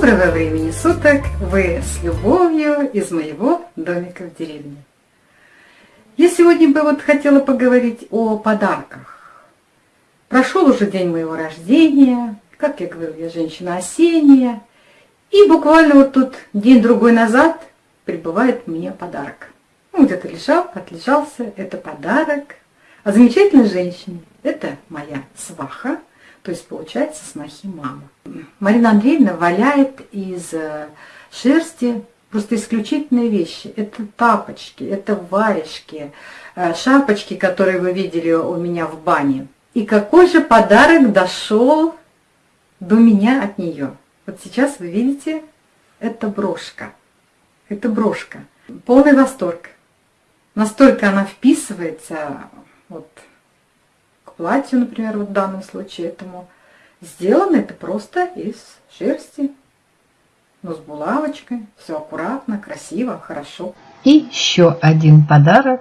Доброго времени суток! Вы с любовью из моего домика в деревне. Я сегодня бы вот хотела поговорить о подарках. Прошел уже день моего рождения, как я говорю, я женщина осенняя. И буквально вот тут день-другой назад прибывает мне подарок. Ну, где-то лежал, отлежался, это подарок. А замечательной женщине, это моя сваха, то есть получается снохи мама. Марина Андреевна валяет из э, шерсти просто исключительные вещи. Это тапочки, это варежки, э, шапочки, которые вы видели у меня в бане. И какой же подарок дошел до меня от нее? Вот сейчас вы видите, это брошка. Это брошка. Полный восторг. Настолько она вписывается вот платью, например, вот в данном случае этому. Сделано это просто из шерсти, но с булавочкой. Все аккуратно, красиво, хорошо. И еще один подарок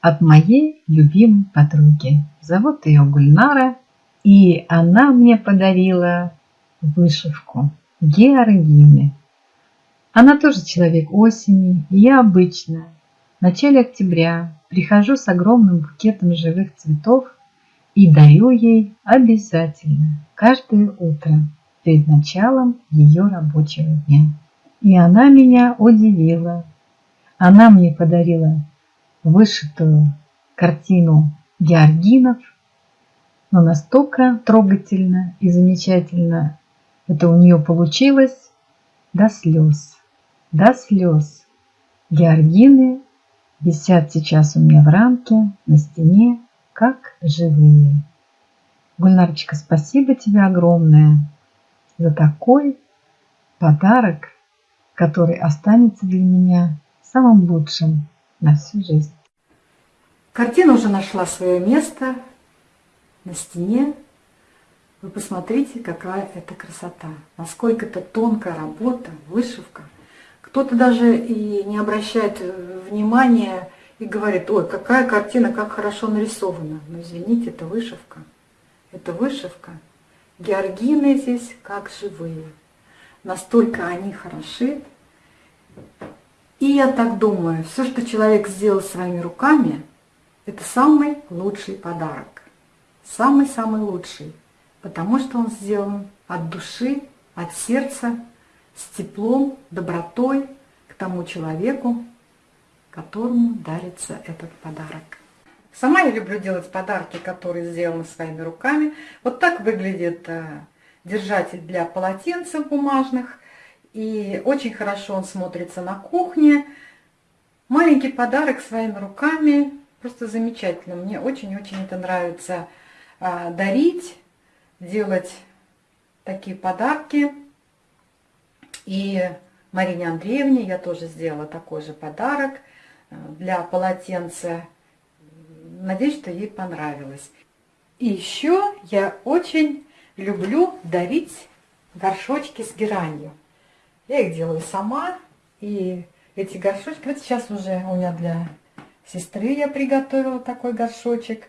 от моей любимой подруги. Зовут ее Гульнара, и она мне подарила вышивку Георгины. Она тоже человек осени, и я обычно в начале октября прихожу с огромным букетом живых цветов и дарю ей обязательно каждое утро перед началом ее рабочего дня. И она меня удивила. Она мне подарила вышитую картину Георгинов, но настолько трогательно и замечательно это у нее получилось до слез, до слез. Георгины висят сейчас у меня в рамке на стене как живые. Гульнарочка, спасибо тебе огромное за такой подарок, который останется для меня самым лучшим на всю жизнь. Картина уже нашла свое место на стене. Вы посмотрите, какая это красота. Насколько это тонкая работа, вышивка. Кто-то даже и не обращает внимания и говорит, ой, какая картина, как хорошо нарисована. Но извините, это вышивка. Это вышивка. Георгины здесь как живые. Настолько они хороши. И я так думаю, все, что человек сделал своими руками, это самый лучший подарок. Самый-самый лучший. Потому что он сделан от души, от сердца, с теплом, добротой к тому человеку, которому дарится этот подарок. Сама я люблю делать подарки, которые сделаны своими руками. Вот так выглядит э, держатель для полотенцев бумажных. И очень хорошо он смотрится на кухне. Маленький подарок своими руками. Просто замечательно. Мне очень-очень это нравится э, дарить, делать такие подарки. И Марине Андреевне я тоже сделала такой же подарок – для полотенца. Надеюсь, что ей понравилось. И еще я очень люблю дарить горшочки с геранью. Я их делаю сама. И эти горшочки, вот сейчас уже у меня для сестры я приготовила такой горшочек.